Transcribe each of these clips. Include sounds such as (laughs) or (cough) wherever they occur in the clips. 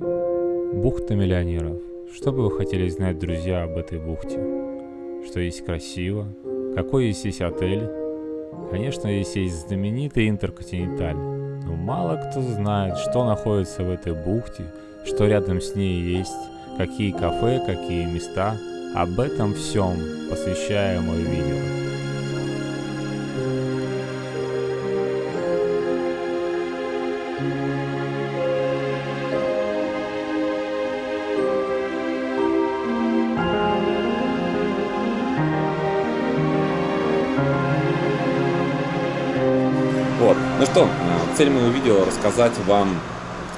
Бухта миллионеров. Что бы вы хотели знать, друзья, об этой бухте? Что есть красиво? Какой здесь есть отель? Конечно, здесь есть знаменитый Интерконтиненталь. Но мало кто знает, что находится в этой бухте, что рядом с ней есть, какие кафе, какие места. Об этом всем посвящаю мое видео. Цель моего видео рассказать вам,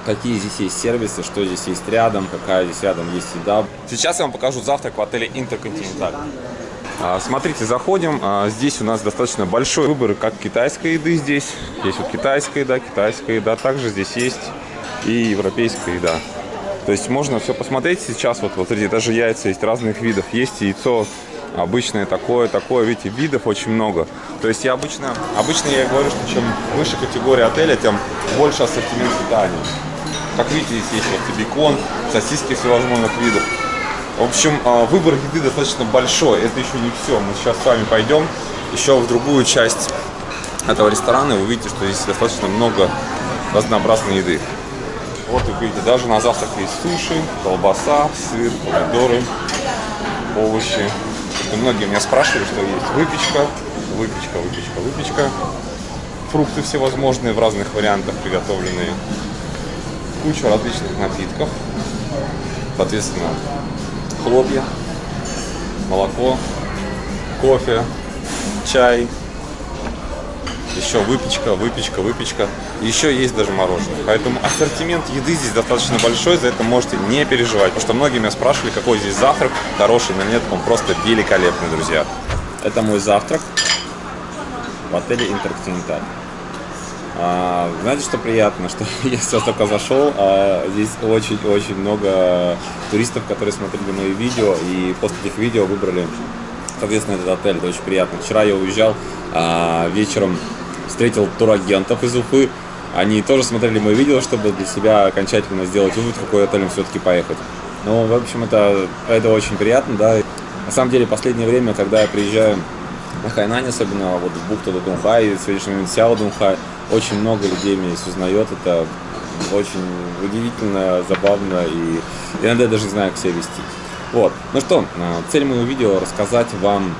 какие здесь есть сервисы, что здесь есть рядом, какая здесь рядом есть еда. Сейчас я вам покажу завтрак в отеле Интерконтиненталь. А, смотрите, заходим. А, здесь у нас достаточно большой выбор как китайской еды здесь. Есть вот китайская еда, китайская еда. Также здесь есть и европейская еда. То есть можно все посмотреть сейчас. Вот, вот смотрите, даже яйца есть разных видов. Есть яйцо обычное такое, такое, видите, видов очень много. То есть я обычно, обычно я говорю, что чем выше категория отеля, тем больше ассортимент питания. Как видите, здесь есть вот бекон, сосиски всевозможных видов. В общем, а, выбор еды достаточно большой. Это еще не все. Мы сейчас с вами пойдем еще в другую часть этого ресторана. И вы увидите, что здесь достаточно много разнообразной еды. Вот вы видите, даже на завтрак есть суши, колбаса, сыр, помидоры, овощи. Многие меня спрашивали, что есть выпечка, выпечка, выпечка, выпечка. Фрукты всевозможные в разных вариантах приготовленные. Куча различных напитков. Соответственно, хлопья, молоко, кофе, чай, еще выпечка, выпечка, выпечка. Еще есть даже мороженое. Поэтому ассортимент еды здесь достаточно большой, за это можете не переживать. Потому что многие меня спрашивали, какой здесь завтрак, хороший или нет. Он просто великолепный, друзья. Это мой завтрак в отеле Интерконтиненталь. А, знаете, что приятно, что (laughs) я сейчас только зашел, а здесь очень-очень много туристов, которые смотрели мои видео, и после этих видео выбрали, соответственно, этот отель. Это очень приятно. Вчера я уезжал а, вечером, встретил турагентов из Уфы, они тоже смотрели мои видео, чтобы для себя окончательно сделать вывод, в какой отель им все-таки поехать. Ну, в общем, это, это очень приятно, да. На самом деле, последнее время, когда я приезжаю на Хайнане, особенно вот в бухту Дунхай, и сегодняшний момент Сяо Дунхай, очень много людей меня здесь узнает, это очень удивительно, забавно, и иногда я даже не знаю, как себя вести. Вот, ну что, а, цель моего видео рассказать вам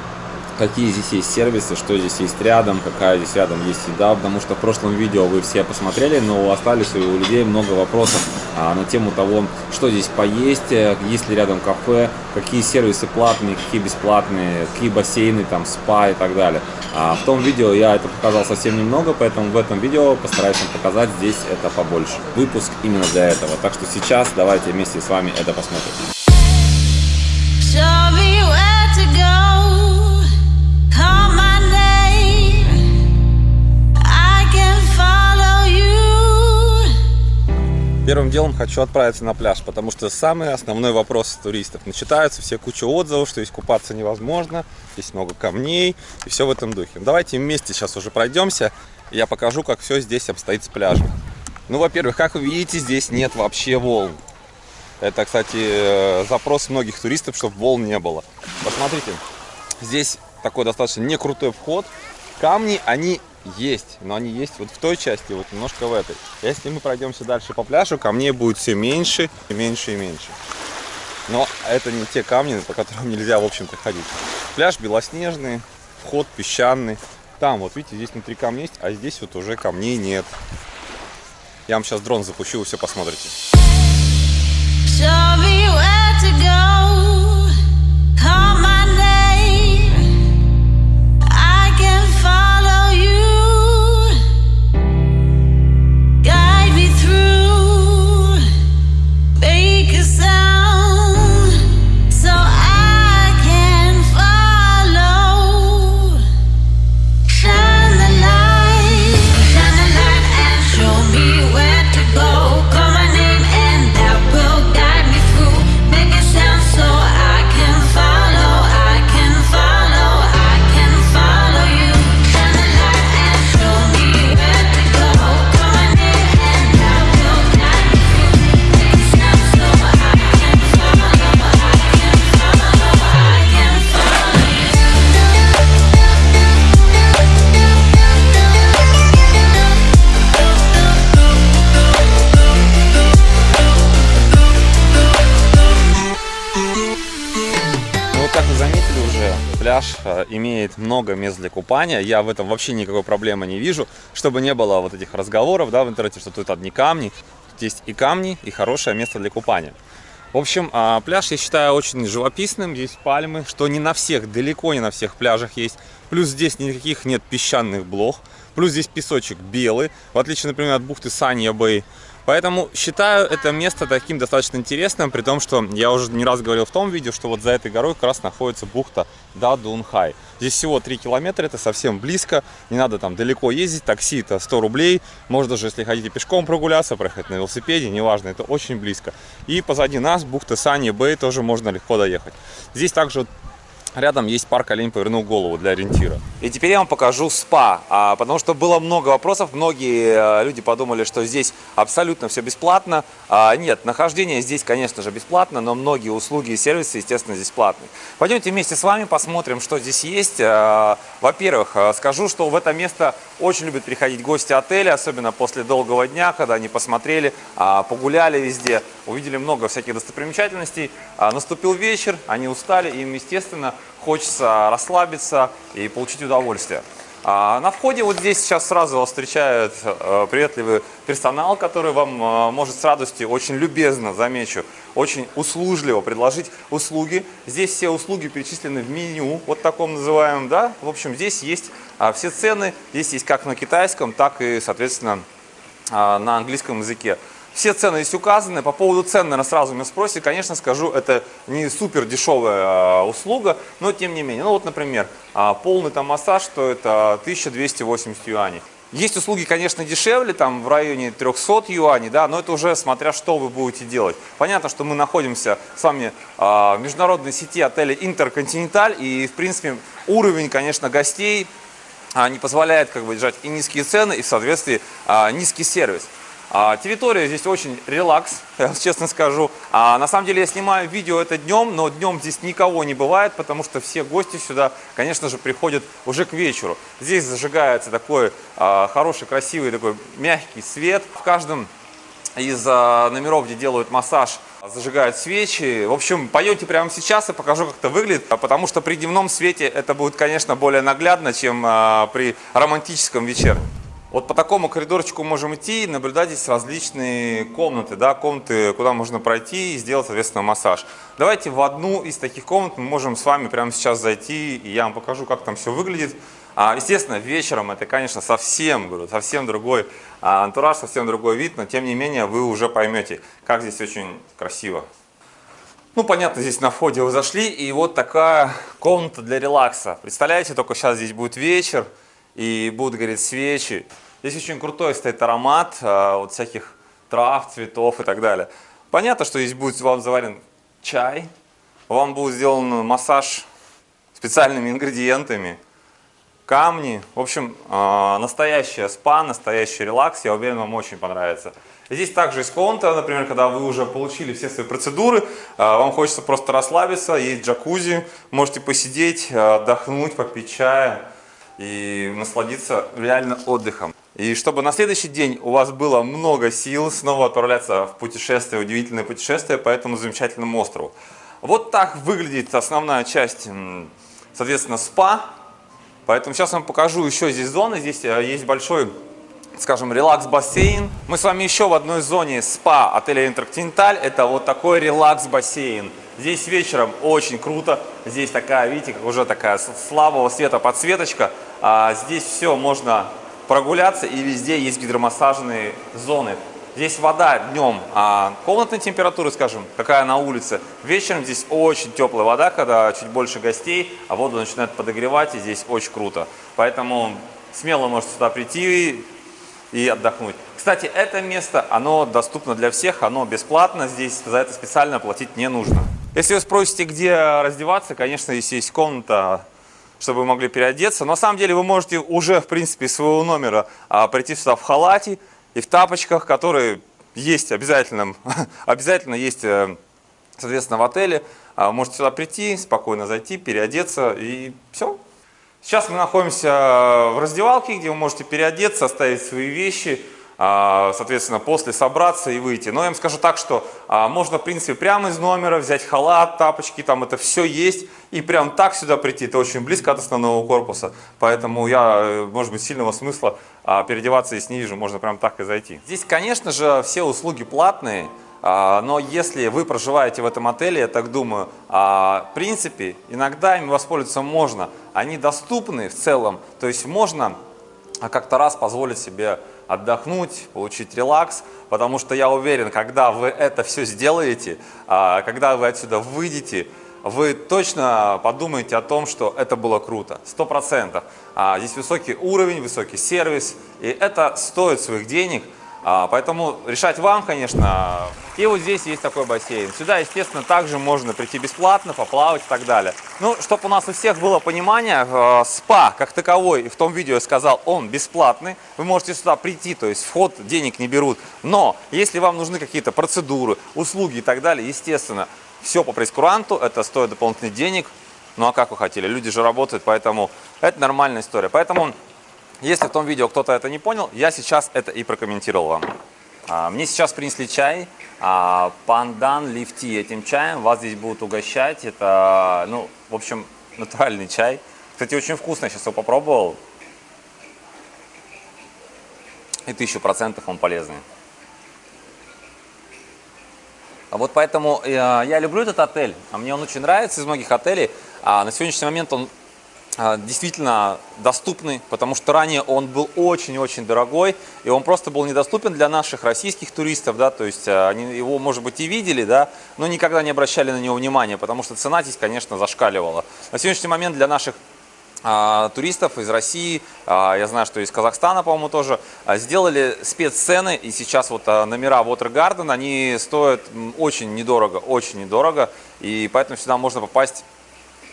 какие здесь есть сервисы, что здесь есть рядом, какая здесь рядом есть еда, потому что в прошлом видео вы все посмотрели, но остались у людей много вопросов а, на тему того, что здесь поесть, э, есть ли рядом кафе, какие сервисы платные, какие бесплатные, какие бассейны, там, спа и так далее. А в том видео я это показал совсем немного, поэтому в этом видео постараюсь вам показать здесь это побольше. Выпуск именно для этого. Так что сейчас давайте вместе с вами это посмотрим. Первым делом хочу отправиться на пляж, потому что самый основной вопрос туристов. Начитаются все куча отзывов, что здесь купаться невозможно, здесь много камней и все в этом духе. Давайте вместе сейчас уже пройдемся, и я покажу, как все здесь обстоит с пляжем. Ну, во-первых, как вы видите, здесь нет вообще волн. Это, кстати, э, запрос многих туристов, чтобы волн не было. Посмотрите, здесь такой достаточно не крутой вход. Камни, они есть, но они есть вот в той части, вот немножко в этой. Если мы пройдемся дальше по пляжу, камней будет все меньше, и меньше и меньше. Но это не те камни, по которым нельзя, в общем-то, ходить. Пляж белоснежный, вход песчаный. Там, вот видите, здесь внутри камней есть, а здесь вот уже камней нет. Я вам сейчас дрон запущу, вы все посмотрите. Show me where to go. Имеет много мест для купания. Я в этом вообще никакой проблемы не вижу, чтобы не было вот этих разговоров да, в интернете, что тут одни камни. Тут есть и камни, и хорошее место для купания. В общем, а, пляж я считаю очень живописным, есть пальмы, что не на всех, далеко не на всех пляжах есть. Плюс здесь никаких нет песчаных блох, плюс здесь песочек белый, в отличие, например, от бухты Санья Бэй. Поэтому считаю это место таким достаточно интересным, при том, что я уже не раз говорил в том видео, что вот за этой горой как раз находится бухта Дадунхай. Здесь всего 3 километра, это совсем близко, не надо там далеко ездить, такси это 100 рублей, можно даже, если хотите пешком прогуляться, проехать на велосипеде, неважно, это очень близко. И позади нас бухта Сани Бэй, тоже можно легко доехать. Здесь также Рядом есть парк «Олень повернул голову» для ориентира. И теперь я вам покажу спа, а, потому что было много вопросов. Многие э, люди подумали, что здесь абсолютно все бесплатно. А, нет, нахождение здесь, конечно же, бесплатно, но многие услуги и сервисы, естественно, здесь платные. Пойдемте вместе с вами посмотрим, что здесь есть. А, во-первых, э, скажу, что в это место очень любят приходить гости отеля, особенно после долгого дня, когда они посмотрели, погуляли везде, увидели много всяких достопримечательностей. Наступил вечер, они устали, им, естественно, хочется расслабиться и получить удовольствие. А на входе вот здесь сейчас сразу вас встречает э, приветливый персонал, который вам э, может с радостью, очень любезно, замечу, очень услужливо предложить услуги. Здесь все услуги перечислены в меню, вот таком называемом, да. В общем, здесь есть а, все цены, здесь есть как на китайском, так и, соответственно, а, на английском языке. Все цены здесь указаны. По поводу цен, наверное, сразу меня спросите. Конечно, скажу, это не супер дешевая услуга, но тем не менее. Ну вот, например, а, полный там массаж стоит 1280 юаней. Есть услуги, конечно, дешевле, там в районе 300 юаней, да, но это уже смотря что вы будете делать. Понятно, что мы находимся с вами а, в международной сети отелей Интерконтиненталь, и, в принципе, уровень, конечно, гостей а, не позволяет как бы держать и низкие цены, и в соответствии низкий сервис. А, территория здесь очень релакс, (laughs) честно скажу. А, на самом деле я снимаю видео это днем, но днем здесь никого не бывает, потому что все гости сюда, конечно же, приходят уже к вечеру. Здесь зажигается такой а, хороший, красивый, такой мягкий свет. В каждом из а, номеров, где делают массаж, зажигают свечи. В общем, пойдете прямо сейчас и покажу, как это выглядит, потому что при дневном свете это будет, конечно, более наглядно, чем а, при романтическом вечере. Вот по такому коридорчику можем идти и наблюдать здесь различные комнаты, да, комнаты, куда можно пройти и сделать, соответственно, массаж. Давайте в одну из таких комнат мы можем с вами прямо сейчас зайти, и я вам покажу, как там все выглядит. А, естественно, вечером это, конечно, совсем, говорю, совсем другой а, антураж, совсем другой вид, но тем не менее вы уже поймете, как здесь очень красиво. Ну, понятно, здесь на входе вы зашли, и вот такая комната для релакса. Представляете, только сейчас здесь будет вечер, и будут гореть свечи. Здесь очень крутой стоит аромат а, вот всяких трав, цветов и так далее. Понятно, что здесь будет вам заварен чай, вам будет сделан массаж специальными ингредиентами, камни. В общем, а, настоящая спа, настоящий релакс, я уверен, вам очень понравится. Здесь также есть комната, например, когда вы уже получили все свои процедуры, а, вам хочется просто расслабиться, есть джакузи, можете посидеть, отдохнуть, попить чая и насладиться реально отдыхом. И чтобы на следующий день у вас было много сил снова отправляться в путешествие, удивительное путешествие по этому замечательному острову. Вот так выглядит основная часть, соответственно, спа. Поэтому сейчас вам покажу еще здесь зоны. Здесь э, есть большой, скажем, релакс-бассейн. Мы с вами еще в одной зоне спа отеля Интерконтиненталь. Это вот такой релакс-бассейн. Здесь вечером очень круто. Здесь такая, видите, уже такая слабого света подсветочка. А здесь все можно прогуляться и везде есть гидромассажные зоны. Здесь вода днем а комнатной температуры, скажем, какая на улице. Вечером здесь очень теплая вода, когда чуть больше гостей, а воду начинает подогревать, и здесь очень круто. Поэтому смело можете сюда прийти и отдохнуть. Кстати, это место, оно доступно для всех, оно бесплатно, здесь за это специально платить не нужно. Если вы спросите, где раздеваться, конечно, здесь есть комната чтобы вы могли переодеться. Но на самом деле вы можете уже, в принципе, из своего номера а, прийти сюда в халате и в тапочках, которые есть обязательно, (laughs) обязательно есть, э, соответственно, в отеле. А, можете сюда прийти, спокойно зайти, переодеться и все. Сейчас мы находимся в раздевалке, где вы можете переодеться, оставить свои вещи, соответственно, после собраться и выйти. Но я вам скажу так, что а, можно, в принципе, прямо из номера взять халат, тапочки, там это все есть, и прям так сюда прийти. Это очень близко от основного корпуса, поэтому я, э, может быть, сильного смысла а, переодеваться здесь не вижу, можно прям так и зайти. Здесь, конечно же, все услуги платные, но если вы проживаете в этом отеле, я так думаю, в принципе, иногда ими воспользоваться можно. Они доступны в целом, то есть можно как-то раз позволить себе отдохнуть, получить релакс, потому что я уверен, когда вы это все сделаете, а, когда вы отсюда выйдете, вы точно подумаете о том, что это было круто, сто процентов. А, здесь высокий уровень, высокий сервис, и это стоит своих денег, поэтому решать вам, конечно. И вот здесь есть такой бассейн. Сюда, естественно, также можно прийти бесплатно, поплавать и так далее. Ну, чтобы у нас у всех было понимание, э, спа как таковой, в том видео я сказал, он бесплатный. Вы можете сюда прийти, то есть вход денег не берут. Но если вам нужны какие-то процедуры, услуги и так далее, естественно, все по прескуранту, это стоит дополнительных денег. Ну а как вы хотели? Люди же работают, поэтому это нормальная история. Поэтому если в том видео кто-то это не понял, я сейчас это и прокомментировал вам. А, мне сейчас принесли чай, а, пандан лифти этим чаем, вас здесь будут угощать, это, ну, в общем, натуральный чай. Кстати, очень вкусно, сейчас его попробовал. И тысячу процентов он полезный. А вот поэтому э, я люблю этот отель, а мне он очень нравится из многих отелей. А на сегодняшний момент он действительно доступный, потому что ранее он был очень-очень дорогой, и он просто был недоступен для наших российских туристов, да, то есть а, они его, может быть, и видели, да, но никогда не обращали на него внимания, потому что цена здесь, конечно, зашкаливала. На сегодняшний момент для наших а, туристов из России, а, я знаю, что из Казахстана, по-моему, тоже, а, сделали спеццены, и сейчас вот а, номера Water Garden, они стоят очень недорого, очень недорого, и поэтому сюда можно попасть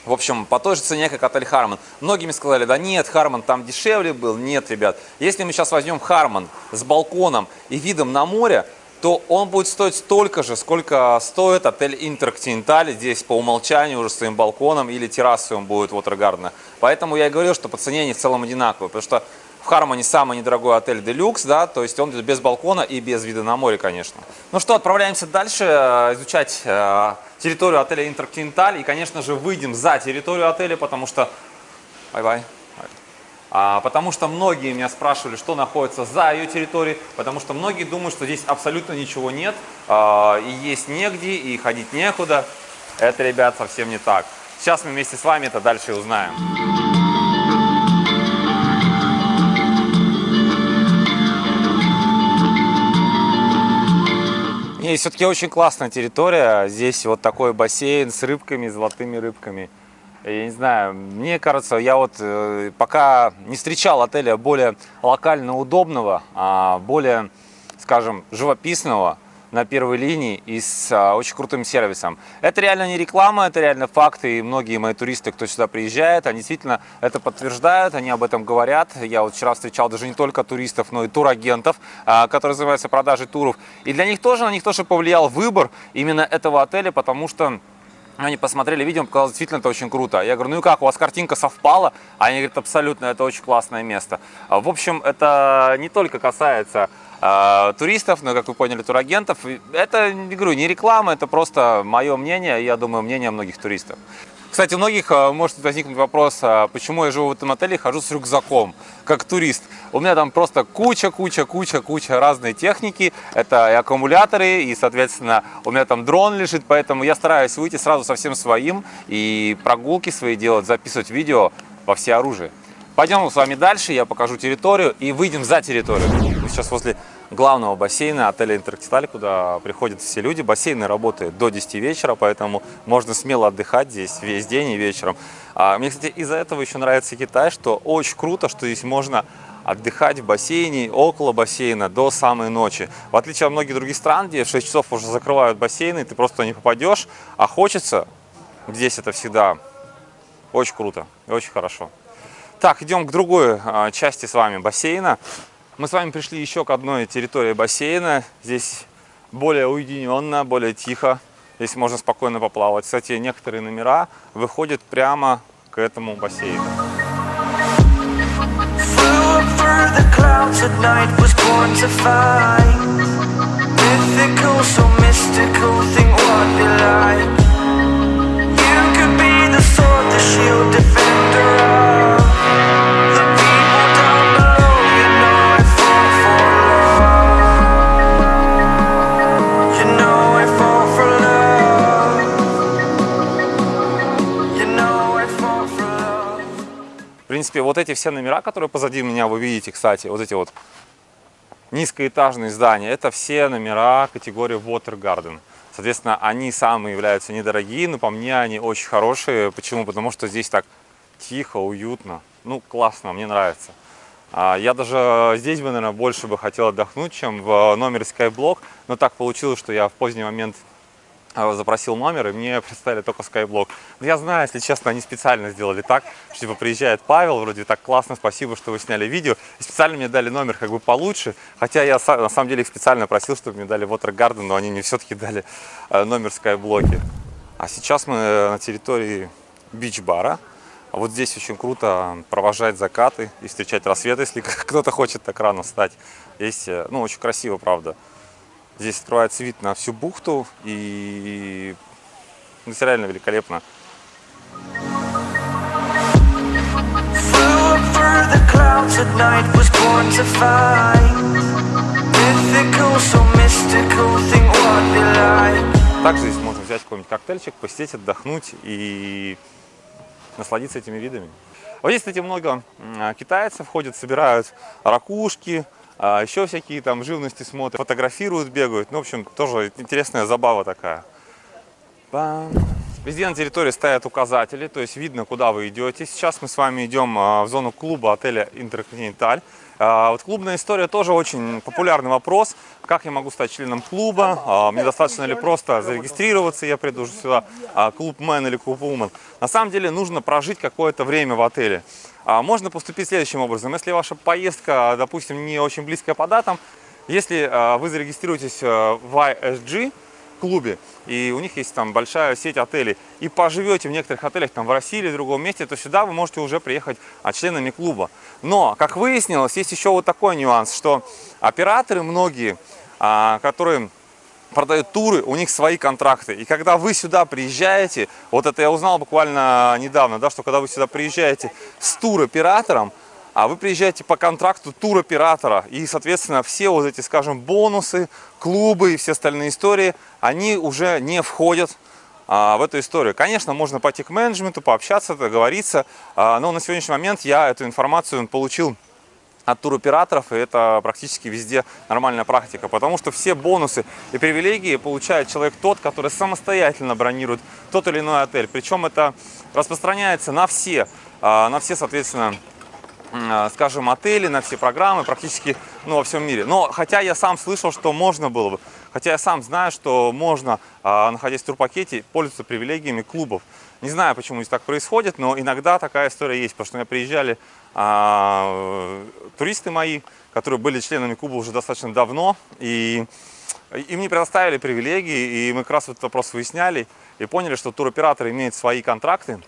в общем, по той же цене, как отель Харман. Многими сказали, да нет, Харман там дешевле был. Нет, ребят, если мы сейчас возьмем Харман с балконом и видом на море, то он будет стоить столько же, сколько стоит отель Интерконтиненталь. Здесь по умолчанию уже своим балконом или террасой он будет Вотергардена. Поэтому я и говорил, что по цене они в целом одинаковые. Потому что в Хармоне самый недорогой отель Делюкс, да, то есть он без балкона и без вида на море, конечно. Ну что, отправляемся дальше э, изучать э, территорию отеля Интерконтиненталь. И, конечно же, выйдем за территорию отеля, потому что... Bye-bye. А, потому что многие меня спрашивали, что находится за ее территорией, потому что многие думают, что здесь абсолютно ничего нет, а, и есть негде, и ходить некуда. Это, ребят, совсем не так. Сейчас мы вместе с вами это дальше узнаем. И все-таки очень классная территория. Здесь вот такой бассейн с рыбками, золотыми рыбками. Я не знаю, мне кажется, я вот э, пока не встречал отеля более локально удобного, а более, скажем, живописного, на первой линии и с а, очень крутым сервисом. Это реально не реклама, это реально факты, и многие мои туристы, кто сюда приезжает, они действительно это подтверждают, они об этом говорят. Я вот вчера встречал даже не только туристов, но и турагентов, а, которые занимаются продажей туров. И для них тоже, на них тоже повлиял выбор именно этого отеля, потому что они посмотрели видео, показалось, действительно это очень круто. Я говорю, ну и как, у вас картинка совпала? Они говорят, абсолютно, это очень классное место. В общем, это не только касается а, туристов, но, как вы поняли, турагентов. Это, не говорю, не реклама, это просто мое мнение, я думаю, мнение многих туристов. Кстати, у многих а, может возникнуть вопрос, а, почему я живу в этом отеле и хожу с рюкзаком, как турист. У меня там просто куча, куча, куча, куча разной техники. Это и аккумуляторы, и, соответственно, у меня там дрон лежит, поэтому я стараюсь выйти сразу со всем своим и прогулки свои делать, записывать видео во все оружие. Пойдем с вами дальше, я покажу территорию и выйдем за территорию. Мы сейчас возле главного бассейна отеля Интерактиталь, куда приходят все люди. Бассейны работают до 10 вечера, поэтому можно смело отдыхать здесь весь день и вечером. А, мне, кстати, из-за этого еще нравится Китай, что очень круто, что здесь можно отдыхать в бассейне, около бассейна до самой ночи. В отличие от многих других стран, где в 6 часов уже закрывают бассейны, ты просто не попадешь, а хочется, здесь это всегда очень круто и очень хорошо. Так, идем к другой а, части с вами бассейна. Мы с вами пришли еще к одной территории бассейна. Здесь более уединенно, более тихо. Здесь можно спокойно поплавать. Кстати, некоторые номера выходят прямо к этому бассейну. the shield, defender принципе, вот эти все номера, которые позади меня вы видите, кстати, вот эти вот низкоэтажные здания, это все номера категории Water Garden. Соответственно, они самые являются недорогие, но по мне они очень хорошие. Почему? Потому что здесь так тихо, уютно. Ну, классно, мне нравится. А, Я даже здесь бы, наверное, больше бы хотел отдохнуть, чем в номере Skyblock. Но так получилось, что я в поздний момент запросил номер, и мне (laughs) представили только Skyblock. Но я знаю, если честно, они специально сделали так, что типа приезжает Павел, вроде так классно, спасибо, что вы сняли видео, и специально мне дали номер как бы получше, хотя я на самом деле их специально просил, чтобы мне дали Water Garden, но они мне (laughs) все-таки дали э, номер Skyblock. А сейчас мы э, на территории бич-бара. Вот здесь очень круто провожать закаты и встречать рассвет, если (laughs) кто-то хочет так рано встать. Здесь, э, ну, очень красиво, правда. Здесь открывается вид на всю бухту и это реально великолепно. Также здесь можно взять какой-нибудь коктейльчик, посидеть, отдохнуть и насладиться этими видами. Вот здесь, кстати, много китайцев ходят, собирают ракушки, а, еще всякие там живности смотрят, фотографируют, бегают. Ну, в общем, тоже интересная забава такая. Пам. Везде на территории стоят указатели, то есть видно, куда вы идете. Сейчас мы с вами идем а, в зону клуба отеля Интерконтиненталь. А, Вот клубная история тоже очень популярный вопрос. Как я могу стать членом клуба? А, Мне достаточно ли просто зарегистрироваться, я приду сюда, клубмен или клубвумен? На самом деле нужно прожить какое-то время в отеле. Можно поступить следующим образом. Если ваша поездка, допустим, не очень близкая по датам, если вы зарегистрируетесь в ISG, клубе, и у них есть там большая сеть отелей, и поживете в некоторых отелях там в России или в другом месте, то сюда вы можете уже приехать а, членами клуба. Но, как выяснилось, есть еще вот такой нюанс, что операторы многие, а, которые продают туры, у них свои контракты. И когда вы сюда приезжаете, вот это я узнал буквально недавно, да, что когда вы сюда приезжаете с туроператором, а вы приезжаете по контракту туроператора, и, соответственно, все вот эти, скажем, бонусы, клубы и все остальные истории, они уже не входят а, в эту историю. Конечно, можно пойти к менеджменту, пообщаться, договориться, а, но на сегодняшний момент я эту информацию получил от туроператоров, и это практически везде нормальная практика, потому что все бонусы и привилегии получает человек тот, который самостоятельно бронирует тот или иной отель. Причем это распространяется на все, а, на все, соответственно, скажем, отели, на все программы практически ну, во всем мире. Но хотя я сам слышал, что можно было бы, хотя я сам знаю, что можно, а, находясь в турпакете, пользоваться привилегиями клубов. Не знаю, почему здесь так происходит, но иногда такая история есть, потому что меня приезжали а, туристы мои, которые были членами клуба уже достаточно давно, и им не предоставили привилегии, и мы как раз этот вопрос выясняли, и поняли, что туроператор имеет свои контракты,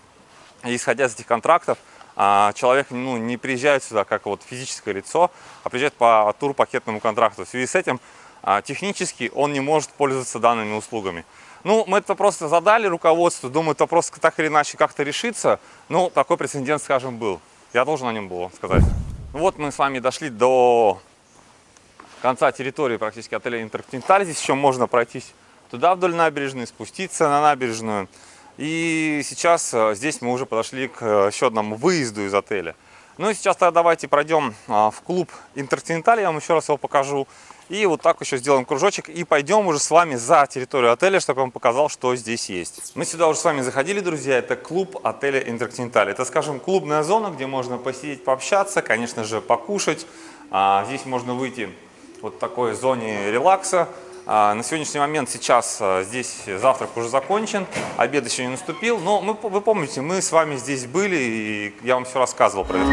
и исходя из этих контрактов, а, человек ну, не приезжает сюда как вот физическое лицо, а приезжает по турпакетному контракту. В связи с этим а, технически он не может пользоваться данными услугами. Ну, мы это просто задали руководству, думаю, это вопрос так или иначе как-то решится. Ну, такой прецедент, скажем, был. Я должен о нем был сказать. Ну вот мы с вами дошли до конца территории практически отеля Интерконтиненталь. Здесь еще можно пройтись туда вдоль набережной, спуститься на набережную. И сейчас э, здесь мы уже подошли к э, еще одному выезду из отеля. Ну и сейчас тогда давайте пройдем а, в клуб Интерконтиненталь, я вам еще раз его покажу. И вот так еще сделаем кружочек и пойдем уже с вами за территорию отеля, чтобы я вам показал, что здесь есть. Мы сюда уже с вами заходили, друзья, это клуб отеля Интерконтиненталь. Это, скажем, клубная зона, где можно посидеть, пообщаться, конечно же, покушать. А, здесь можно выйти вот такой зоне релакса. А, На сегодняшний момент сейчас а, здесь завтрак уже закончен, обед еще не наступил, но мы, вы помните, мы с вами здесь были, и я вам все рассказывал про это.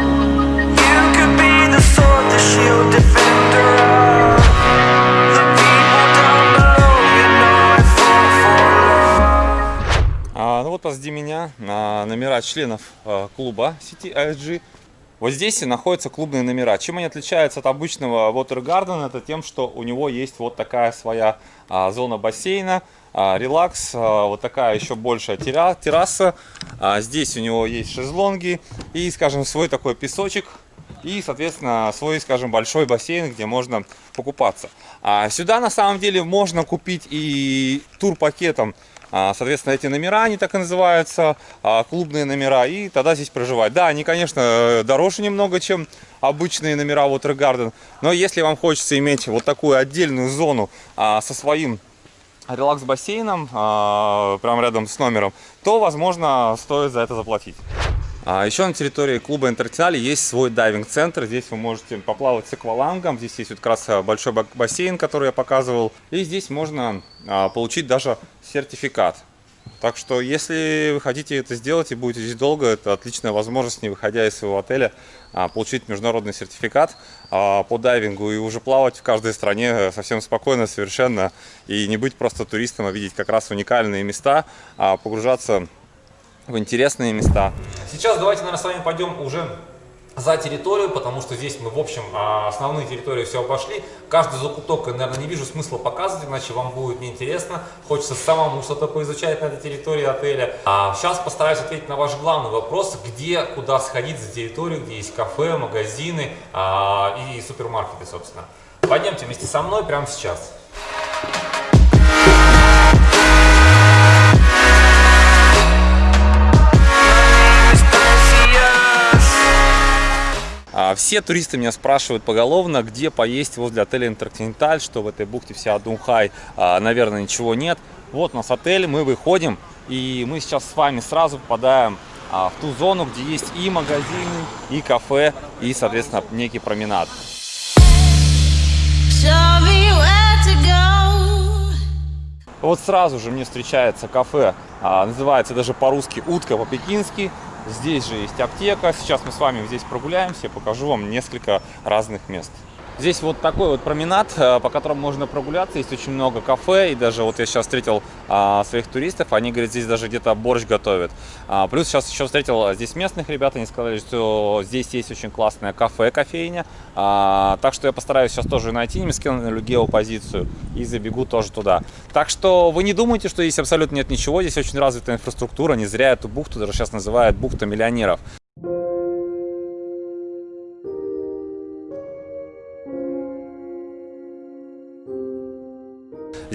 А, ну вот позади меня номера членов клуба сети ISG. Вот здесь и находятся клубные номера. Чем они отличаются от обычного Water Garden? Это тем, что у него есть вот такая своя а, зона бассейна, а, релакс, а, вот такая еще большая терраса. А, здесь у него есть шезлонги и, скажем, свой такой песочек. И, соответственно, свой, скажем, большой бассейн, где можно покупаться. А сюда, на самом деле, можно купить и тур-пакетом а, соответственно, эти номера, они так и называются, а, клубные номера, и тогда здесь проживать. Да, они, конечно, дороже немного, чем обычные номера Water Garden, но если вам хочется иметь вот такую отдельную зону а, со своим релакс-бассейном, прямо рядом с номером, то, возможно, стоит за это заплатить. А еще на территории клуба Интертинале есть свой дайвинг-центр. Здесь вы можете поплавать с аквалангом. Здесь есть вот как раз большой бассейн, который я показывал. И здесь можно а, получить даже сертификат. Так что, если вы хотите это сделать и будете здесь долго, это отличная возможность, не выходя из своего отеля, а, получить международный сертификат по дайвингу и уже плавать в каждой стране совсем спокойно, совершенно, и не быть просто туристом, а видеть как раз уникальные места, погружаться в интересные места. Сейчас давайте, наверное, с вами пойдем уже за территорию, потому что здесь мы, в общем, а, основные территории все обошли. Каждый закуток, наверное, не вижу смысла показывать, иначе вам будет неинтересно. Хочется самому что-то поизучать на этой территории отеля. А сейчас постараюсь ответить на ваш главный вопрос, где, куда сходить за территорию, где есть кафе, магазины а, и супермаркеты, собственно. Пойдемте вместе со мной прямо сейчас. А, все туристы меня спрашивают поголовно, где поесть возле отеля Интерконтиненталь, что в этой бухте вся Дунхай, а, наверное, ничего нет. Вот у нас отель, мы выходим, и мы сейчас с вами сразу попадаем а, в ту зону, где есть и магазины, и кафе, и, соответственно, некий променад. Вот сразу же мне встречается кафе, называется даже по-русски «Утка по-пекински». Здесь же есть аптека. Сейчас мы с вами здесь прогуляемся. Покажу вам несколько разных мест. Здесь вот такой вот променад, э, по которому можно прогуляться. Есть очень много кафе. И даже вот я сейчас встретил а, своих туристов. Они говорят, здесь даже где-то борщ готовят. А, плюс сейчас еще встретил здесь местных ребят. Они сказали, что здесь есть очень классное кафе, кофейня. А, так что я постараюсь сейчас тоже найти. Скину геопозицию и забегу тоже туда. Так что вы не думайте, что здесь абсолютно нет ничего. Здесь очень развитая инфраструктура. Не зря эту бухту даже сейчас называют бухта миллионеров.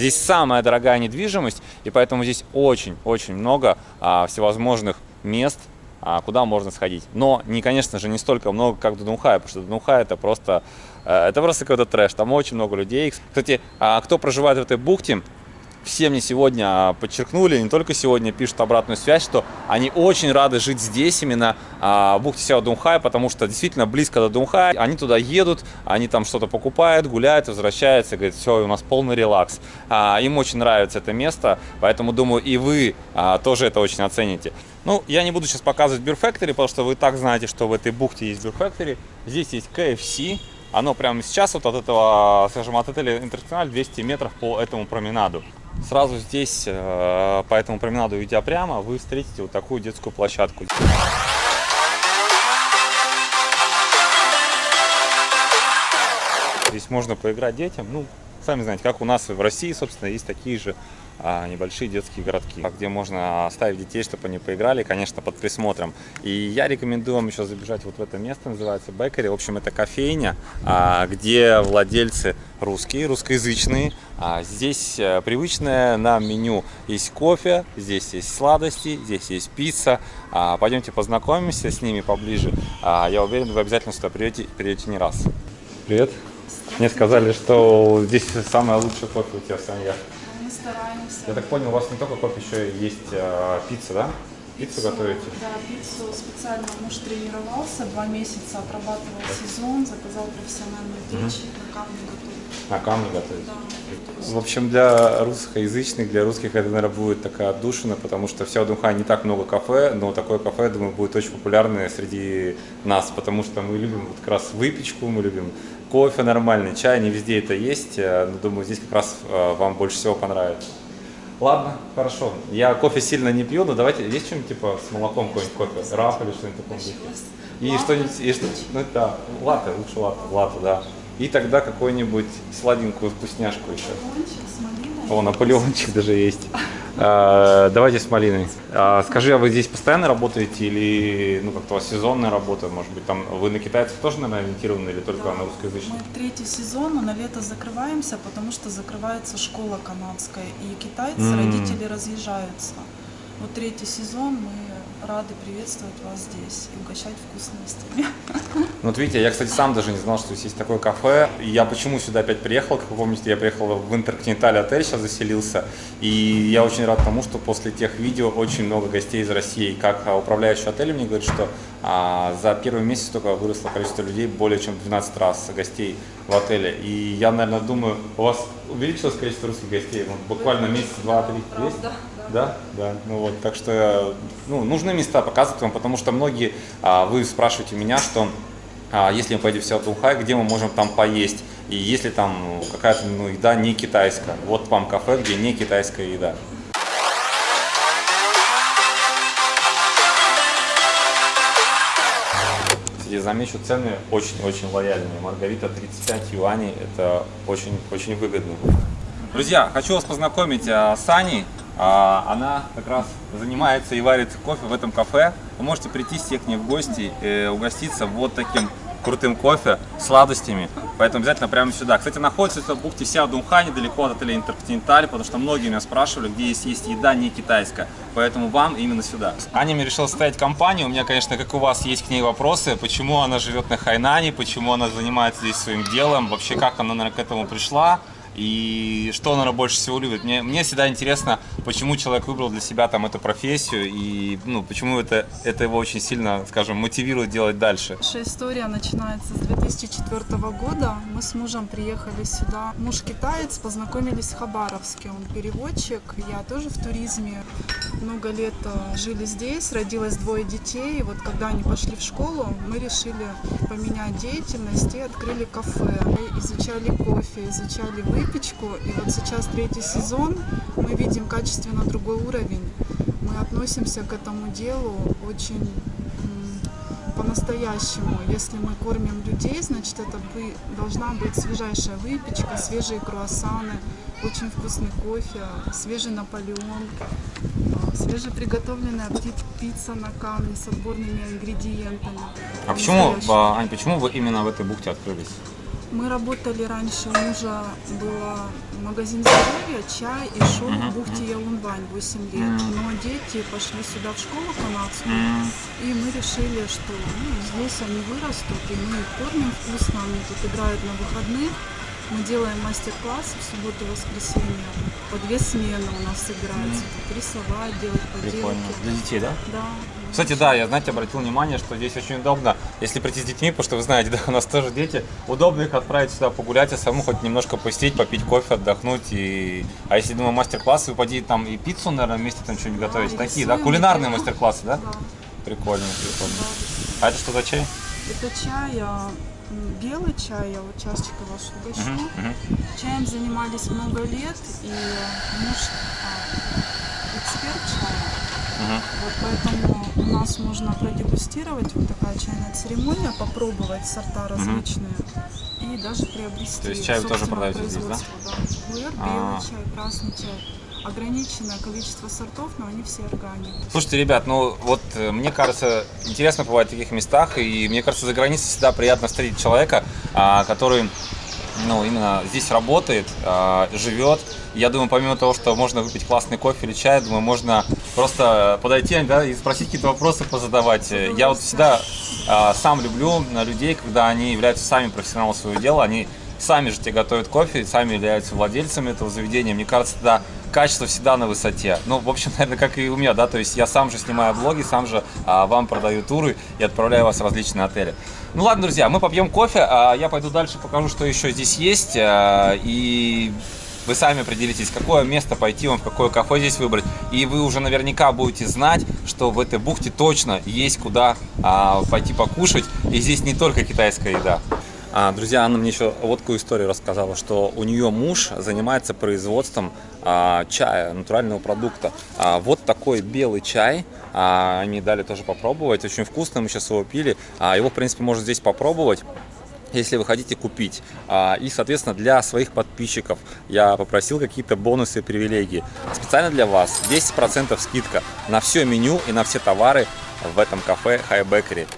Здесь самая дорогая недвижимость, и поэтому здесь очень-очень много а, всевозможных мест, а, куда можно сходить. Но, не, конечно же, не столько много, как в Дунхае, потому что Дунхай это просто, э, это просто какой-то трэш, там очень много людей. Кстати, а, кто проживает в этой бухте, все мне сегодня а, подчеркнули, не только сегодня пишут обратную связь, что они очень рады жить здесь, именно а, в бухте Сяо Дунхай, потому что действительно близко до Дунхая. Они туда едут, они там что-то покупают, гуляют, возвращаются, говорят, все, у нас полный релакс. А, им очень нравится это место, поэтому думаю, и вы тоже это очень оцените. Ну, я не буду сейчас показывать Beer Factory, потому что вы так знаете, что в этой бухте есть Beer Factory. Здесь есть KFC, оно прямо сейчас вот от этого, скажем, от отеля Интернациональ 200 метров по этому променаду. Сразу здесь, э, по этому променаду идя прямо, вы встретите вот такую детскую площадку. Здесь можно поиграть детям. Ну, сами знаете, как у нас в России, собственно, есть такие же небольшие детские городки, где можно оставить детей, чтобы они поиграли, конечно, под присмотром. И я рекомендую вам еще забежать вот в это место, называется Беккери. В общем, это кофейня, а, где владельцы русские, русскоязычные. А, здесь э, привычное нам меню. Есть кофе, здесь есть сладости, здесь есть пицца. Пойдемте познакомимся с ними поближе. Я уверен, вы обязательно сюда придете, придете не раз. Привет. Мне сказали, что здесь самое лучшее кофе у тебя в Саньях стараемся. Я так понял, у вас не только кофе, еще есть э, пицца, да? Пиццу, пиццу готовите? Да, пиццу специально муж тренировался, два месяца отрабатывал сезон, заказал профессиональную печь, угу. на камне готовит. На камне готовить? Да. В общем, для русскоязычных, для русских это, наверное, будет такая отдушина, потому что в Сяодунхане не так много кафе, но такое кафе, я думаю, будет очень популярное среди нас, потому что мы любим вот как раз выпечку, мы любим кофе нормальный, чай, не везде это есть, э, но думаю, здесь как раз э, вам больше всего понравится. Ладно, хорошо. Я кофе сильно не пью, но давайте, есть что-нибудь типа с молоком какой-нибудь кофе? Раф или что-нибудь такое? И что-нибудь, и что, ну да, латте, лучше латте, латте, да. И тогда какую-нибудь сладенькую вкусняшку еще. О, Наполеончик даже есть. А, Давайте с малиной. А, Скажи, а вы здесь постоянно работаете или ну как-то у вас сезонная работа, может быть, там вы на китайцев тоже, наверное, ориентированы или только на русскоязычных? Мы третий сезон, но на лето закрываемся, потому что закрывается школа канадская, и китайцы, М. родители разъезжаются. Вот третий сезон мы рады приветствовать вас здесь и угощать вкусностями. Ну, вот видите, я, кстати, сам даже не знал, что здесь есть такое кафе. Я почему сюда опять приехал? Как вы помните, я приехал в Интерконтиненталь отель, сейчас заселился. И я очень рад тому, что после тех видео очень много гостей из России. Как а, управляющий отелем мне говорит, что а, за первый месяц только выросло количество людей более чем в 12 раз гостей в отеле. И я, наверное, думаю, у вас увеличилось количество русских гостей? Вот буквально месяц, два, три есть? Да, да. Ну вот, так что ну, нужны места показывать вам, потому что многие, а, вы спрашиваете меня, что а, если мы поедем в Сеул Тунхай, где мы можем там поесть, и если там ну, какая-то ну, еда не китайская. Вот вам кафе, где не китайская еда. Я замечу, цены очень-очень лояльные. Маргарита 35 юаней, это очень-очень выгодно. Друзья, хочу вас познакомить а, с Аней. А, она как раз занимается и варит кофе в этом кафе. Вы можете прийти все к ней в гости, э, угоститься вот таким крутым кофе, сладостями. Поэтому обязательно прямо сюда. Кстати, находится это в бухте Ся Дунха, недалеко от отеля Интерконтиненталь, потому что многие меня спрашивали, где есть, есть еда не китайская. Поэтому вам именно сюда. Аня мне решила составить компанию. У меня, конечно, как у вас, есть к ней вопросы. Почему она живет на Хайнане, почему она занимается здесь своим делом, вообще как она наверное, к этому пришла. И что, наверное, больше всего любит? Мне, мне всегда интересно, почему человек выбрал для себя там эту профессию и ну, почему это, это его очень сильно, скажем, мотивирует делать дальше. Наша история начинается с 2004 года. Мы с мужем приехали сюда. Муж китаец, познакомились в Хабаровске. Он переводчик, я тоже в туризме. Много лет э, жили здесь, родилось двое детей. И вот когда они пошли в школу, мы решили поменять деятельность и открыли кафе. Мы изучали кофе, изучали выпечку. И вот сейчас третий сезон, мы видим качественно другой уровень. Мы относимся к этому делу очень по-настоящему. Если мы кормим людей, значит это бы- должна быть свежайшая выпечка, свежие круассаны, очень вкусный кофе, свежий Наполеон, свежеприготовленная пицца на камне с отборными ингредиентами. А почему, а, Ань, почему вы именно в этой бухте открылись? Мы работали раньше, у мужа был магазин здоровья, чай и шоу в бухте Ялунвань 8 лет. Но дети пошли сюда в школу канадскую, и мы решили, что ну, здесь они вырастут, и мы их кормим вкусно, они тут играют на выходных. Мы делаем мастер-классы в субботу и воскресенье. По две смены у нас. Тут рисовать, делать Прикольно. поделки. Для детей, да? Да. Кстати, да, я, знаете, обратил внимание, что здесь очень удобно, если прийти с детьми, потому что вы знаете, (laughs) да, у нас тоже дети, удобно их отправить сюда погулять, а самому хоть немножко посидеть, попить кофе, отдохнуть. И... А если, думаю, мастер-классы, вы там и пиццу, наверное, вместе там что-нибудь готовить. и Такие, да, кулинарные мастер-классы, да? Да. Прикольно, прикольно. А это что за чай? Это чай, а, белый чай, я вот чашечкой вашу угощу. Мгм, мгм. Чаем занимались много лет, и муж а, эксперт чая. Мгм. Вот поэтому у нас можно продегустировать вот такая чайная церемония, попробовать сорта различные и даже приобрести. То есть чай вы тоже продаете здесь, да? да? Пуэр, А. белый чай, красный чай. Ограниченное количество сортов, но они все органик. Слушайте, ребят, ну вот э, мне кажется, интересно бывает в таких местах, и мне кажется, за границей всегда приятно встретить человека, а, который ну, именно здесь работает, а, живет. Я думаю, помимо того, что можно выпить классный кофе или чай, думаю, можно просто подойти да, и спросить какие-то вопросы, позадавать. Я вот всегда а, сам люблю людей, когда они являются сами профессионалами своего дела, они сами же тебе готовят кофе, сами являются владельцами этого заведения. Мне кажется, да, качество всегда на высоте. Ну, в общем, (laughs) наверное, как и у меня, да, то есть я сам же снимаю блоги, сам же а, вам продаю туры и отправляю вас в различные отели. Ну ладно, друзья, мы попьем кофе, а я пойду дальше покажу, что еще здесь есть, а, и вы сами определитесь, какое место пойти вам, в какое кафе здесь выбрать. И вы уже наверняка будете знать, что в этой бухте точно есть куда а, пойти покушать. И здесь не только китайская еда. А, друзья, Анна мне еще вот такую историю рассказала, что у нее муж занимается производством а, чая, натурального продукта. А, вот такой белый чай. А, они дали тоже попробовать. Очень вкусно, мы сейчас его пили. А, его, в принципе, можно здесь попробовать если вы хотите купить. А, и, соответственно, для своих подписчиков я попросил какие-то бонусы и привилегии. Специально для вас 10% скидка на все меню и на все товары в этом кафе High Bakery.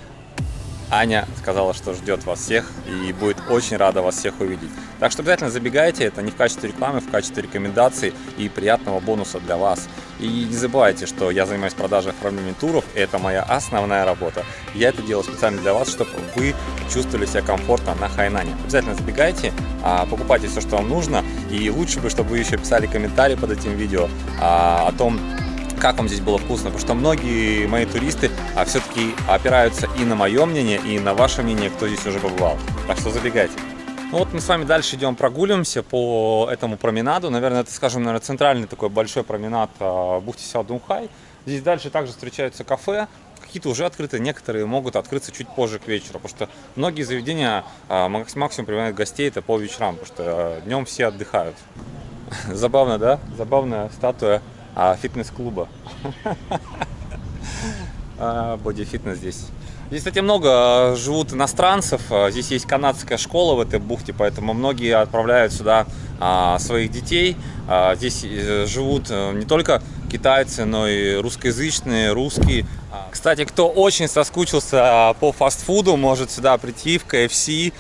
Аня сказала, что ждет вас всех и будет очень рада вас всех увидеть. Так что обязательно забегайте, это не в качестве рекламы, в качестве рекомендаций и приятного бонуса для вас. И не забывайте, что я занимаюсь продажей оформлением туров, это моя основная работа. Я это делаю специально для вас, чтобы вы чувствовали себя комфортно на Хайнане. Обязательно забегайте, а, покупайте все, что вам нужно, и лучше бы, чтобы вы еще писали комментарии под этим видео а, о том, как вам здесь было вкусно, потому что многие мои туристы а, все-таки опираются и на мое мнение, и на ваше мнение, кто здесь уже побывал. Так что забегайте. Ну вот мы с вами дальше идем прогуливаемся по этому променаду. Наверное, это, скажем, наверное, центральный такой большой променад а, бухте Сяодунхай. Здесь дальше также встречаются кафе, какие-то уже открыты, некоторые могут открыться чуть позже к вечеру, потому что многие заведения а, максимум принимают гостей это по вечерам, потому что а, днем все отдыхают. (laughs) Забавно, да? Забавная статуя а, фитнес-клуба. (laughs) Боди-фитнес здесь. Здесь, кстати, много а, живут иностранцев. А, здесь есть канадская школа в этой бухте, поэтому многие отправляют сюда а, своих детей. Здесь э, живут э, не только китайцы, но и русскоязычные, русские. Кстати, кто очень соскучился по фастфуду, может сюда прийти в KFC,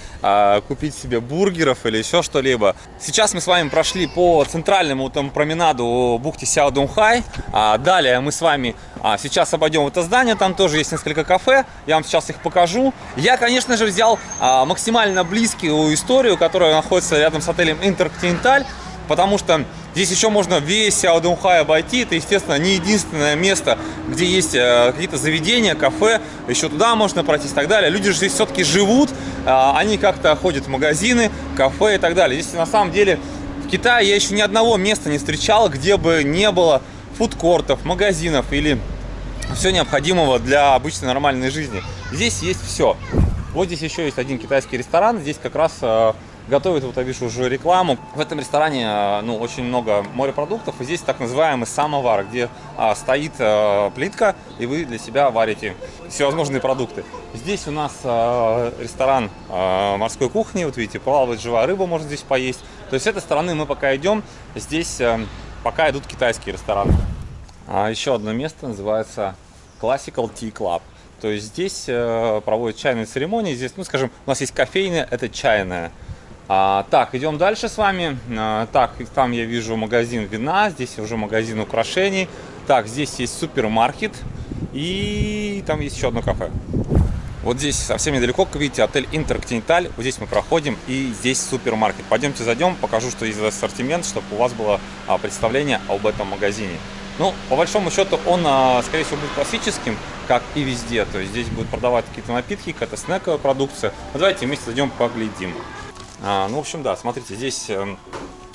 купить себе бургеров или еще что-либо. Сейчас мы с вами прошли по центральному там променаду бухте Сяо Дунхай. Далее мы с вами сейчас обойдем это здание, там тоже есть несколько кафе, я вам сейчас их покажу. Я, конечно же, взял максимально близкую историю, которая находится рядом с отелем Интерконтиненталь, потому что Здесь еще можно весь Сяодунхай обойти. Это, естественно, не единственное место, где есть э, какие-то заведения, кафе. Еще туда можно пройтись и так далее. Люди же здесь все-таки живут. Э, они как-то ходят в магазины, кафе и так далее. Здесь, на самом деле, в Китае я еще ни одного места не встречал, где бы не было фудкортов, магазинов или все необходимого для обычной нормальной жизни. Здесь есть все. Вот здесь еще есть один китайский ресторан. Здесь как раз э, готовят, вот я вижу уже рекламу. В этом ресторане а, ну, очень много морепродуктов, и здесь так называемый самовар, где а, стоит а, плитка, и вы для себя варите всевозможные продукты. Здесь у нас а, ресторан а, морской кухни, вот видите, плавает живая рыба, можно здесь поесть. То есть с этой стороны мы пока идем, здесь а, пока идут китайские рестораны. А еще одно место называется Classical Tea Club. То есть здесь э, проводят чайные церемонии. Здесь, ну, скажем, у нас есть кофейня, это чайная. А, так, идем дальше с вами. А, так, там я вижу магазин вина, здесь уже магазин украшений. Так, здесь есть супермаркет и там есть еще одно кафе. Вот здесь совсем недалеко, как видите, отель Интерконтиненталь. Вот здесь мы проходим, и здесь супермаркет. Пойдемте зайдем, покажу, что есть ассортимент, чтобы у вас было а, представление об этом магазине. Ну, по большому счету, он, а, скорее всего, будет классическим, как и везде. То есть здесь будут продавать какие-то напитки, какая-то снековая продукция. Ну, давайте вместе зайдем, поглядим. А, ну, в общем, да, смотрите, здесь э,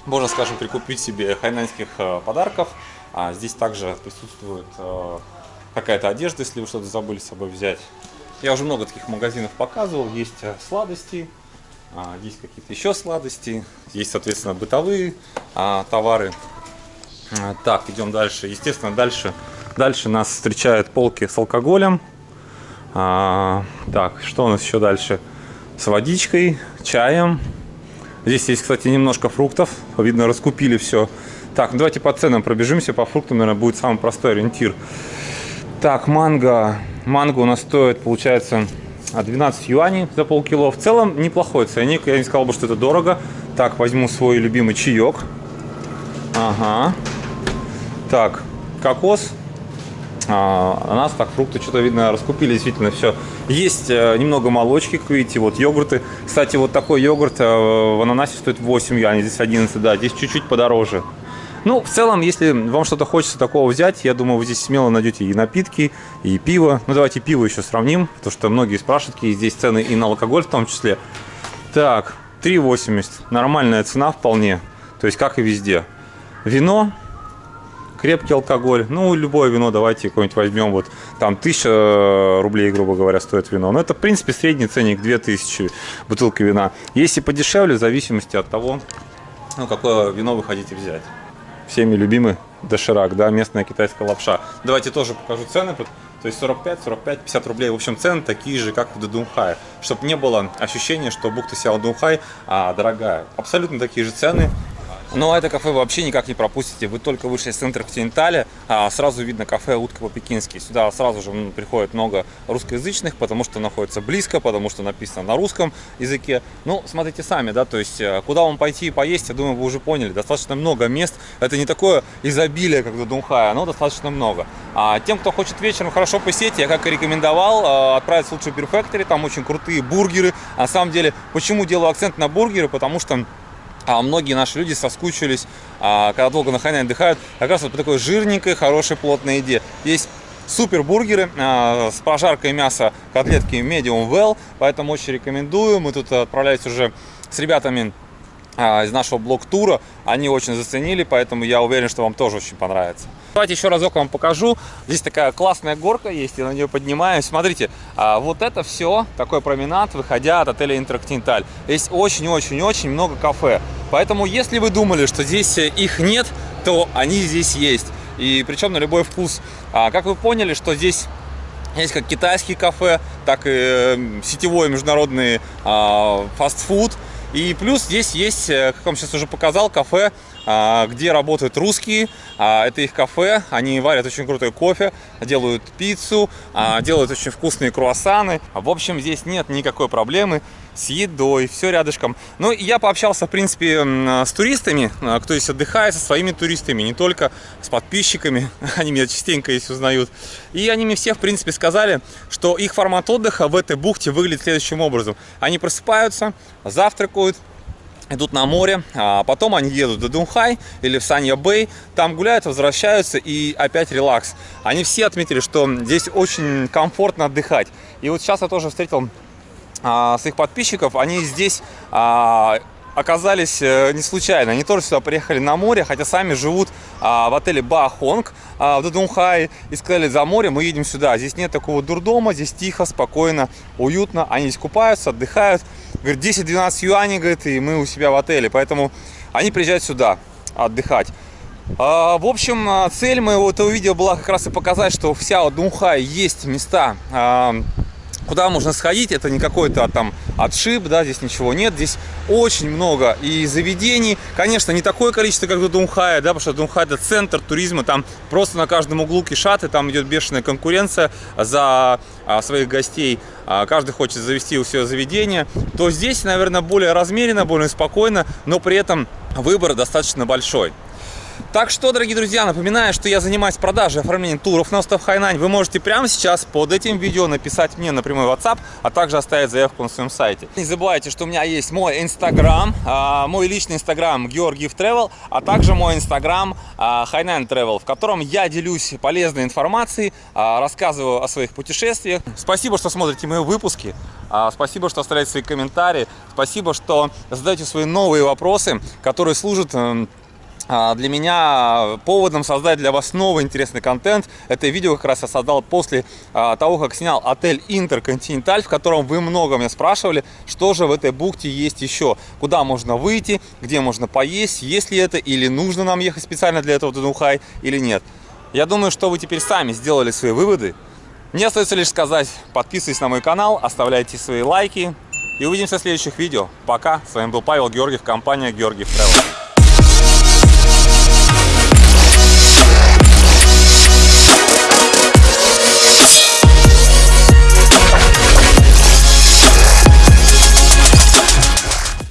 можно, скажем, прикупить себе хайнанских э, подарков. А здесь также присутствует э, какая-то одежда, если вы что-то забыли с собой взять. Я уже много таких магазинов показывал. Есть сладости, а, есть какие-то еще сладости, есть, соответственно, бытовые товары. Так, идем дальше. Естественно, дальше, дальше нас встречают полки с алкоголем. Так, что у нас еще дальше? С водичкой, чаем. Здесь есть, кстати, немножко фруктов. Видно, раскупили все. Так, ну давайте по ценам пробежимся. По фруктам, наверное, будет самый простой ориентир. Так, манго. Манго у нас стоит, получается, 12 юаней за полкило. В целом, неплохой ценник. Я не сказал бы, что это дорого. Так, возьму свой любимый чаек. Ага. Так, кокос а, у нас так фрукты что-то видно раскупили действительно все. Есть э, немного молочки, как видите, вот йогурты. Кстати, вот такой йогурт э, в ананасе стоит 8 юаней, здесь 11, да, здесь чуть-чуть подороже. Ну, в целом, если вам что-то хочется такого взять, я думаю, вы здесь смело найдете и напитки, и пиво. Ну, давайте пиво еще сравним, потому что многие спрашивают, какие здесь цены и на алкоголь в том числе. Так, 3,80. Нормальная цена вполне. То есть, как и везде. Вино крепкий алкоголь, ну, любое вино давайте какое-нибудь возьмем, вот там 1000 рублей, грубо говоря, стоит вино. Но это, в принципе, средний ценник 2000 бутылка вина. Если подешевле, в зависимости от того, ну, какое вино вы хотите взять. всеми любимый доширак, да, местная китайская лапша. Давайте тоже покажу цены. То есть 45, 45, 50 рублей. В общем, цены такие же, как в Дудунхае. Чтобы не было ощущения, что бухта Сяо Дунхай а, дорогая. Абсолютно такие же цены. Но это кафе вы вообще никак не пропустите. Вы только вышли из центра Континенталя, а сразу видно кафе «Утка по-пекински». Сюда сразу же приходит много русскоязычных, потому что находится близко, потому что написано на русском языке. Ну, смотрите сами, да, то есть э, куда вам пойти и поесть, я думаю, вы уже поняли. Достаточно много мест. Это не такое изобилие, как в Дунхае, но достаточно много. А тем, кто хочет вечером хорошо посетить, я как и рекомендовал, э, отправиться лучше в Beer Factory, там очень крутые бургеры. На самом деле, почему делаю акцент на бургеры? Потому что а многие наши люди соскучились, а, когда долго на Хайнане отдыхают, как раз вот по такой жирненькой, хорошей, плотной еде. Есть супер бургеры а, с прожаркой мяса, котлетки medium well, поэтому очень рекомендую. Мы тут отправлялись уже с ребятами из нашего блок-тура. Они очень заценили, поэтому я уверен, что вам тоже очень понравится. Давайте еще разок вам покажу. Здесь такая классная горка есть, я на нее поднимаюсь. Смотрите, а, вот это все, такой променад, выходя от отеля Интерконтиненталь. Здесь очень-очень-очень много кафе. Поэтому, если вы думали, что здесь их нет, то они здесь есть. И причем на любой вкус. А, как вы поняли, что здесь есть как китайские кафе, так и э, сетевой международный фастфуд. И плюс здесь есть, э, как вам сейчас уже показал, кафе, где работают русские. А, это их кафе, они варят очень крутой кофе, делают пиццу, а, делают очень вкусные круассаны. В общем, здесь нет никакой проблемы с едой, все рядышком. Ну, я пообщался, в принципе, с туристами, кто здесь отдыхает, со своими туристами, не только с подписчиками, (laughs) они меня частенько здесь узнают. И они мне все, в принципе, сказали, что их формат отдыха в этой бухте выглядит следующим образом. Они просыпаются, завтракают, идут на море, а потом они едут до Дунхай или в Санья-Бэй, там гуляют, возвращаются и опять релакс. Они все отметили, что здесь очень комфортно отдыхать. И вот сейчас я тоже встретил а, своих подписчиков, они здесь а, оказались э, не случайно. Они тоже сюда приехали на море, хотя сами живут а, в отеле Бахонг а, в Дадунхае. И сказали, за море мы едем сюда. Здесь нет такого дурдома, здесь тихо, спокойно, уютно. Они здесь купаются, отдыхают. Говорит, 10-12 юаней, говорит, и мы у себя в отеле. Поэтому они приезжают сюда отдыхать. А, в общем, цель моего этого видео была как раз и показать, что вся Дунхай есть места куда можно сходить, это не какой-то там отшиб, да, здесь ничего нет, здесь очень много и заведений, конечно, не такое количество, как в Дунхае, да, потому что Дунхай это центр туризма, там просто на каждом углу кишаты, там идет бешеная конкуренция за а, своих гостей, а, каждый хочет завести у себя заведение, то здесь, наверное, более размеренно, более спокойно, но при этом выбор достаточно большой. Так что, дорогие друзья, напоминаю, что я занимаюсь продажей оформлением туров на остров Хайнань. Вы можете прямо сейчас под этим видео написать мне на прямой WhatsApp, а также оставить заявку на своем сайте. Не забывайте, что у меня есть мой Инстаграм, а, мой личный Инстаграм Георгиев Travel, а также мой Инстаграм Хайнань Travel, в котором я делюсь полезной информацией, а, рассказываю о своих путешествиях. Спасибо, что смотрите мои выпуски. Спасибо, что оставляете свои комментарии. Спасибо, что задаете свои новые вопросы, которые служат а, для меня поводом создать для вас новый интересный контент. Это видео как раз я создал после а, того, как снял отель Интерконтиненталь, в котором вы много меня спрашивали, что же в этой бухте есть еще, куда можно выйти, где можно поесть, есть ли это или нужно нам ехать специально для этого в Дунхай или нет. Я думаю, что вы теперь сами сделали свои выводы. Мне остается лишь сказать, подписывайтесь на мой канал, оставляйте свои лайки и увидимся в следующих видео. Пока, с вами был Павел Георгиев, компания Георгиев Travel.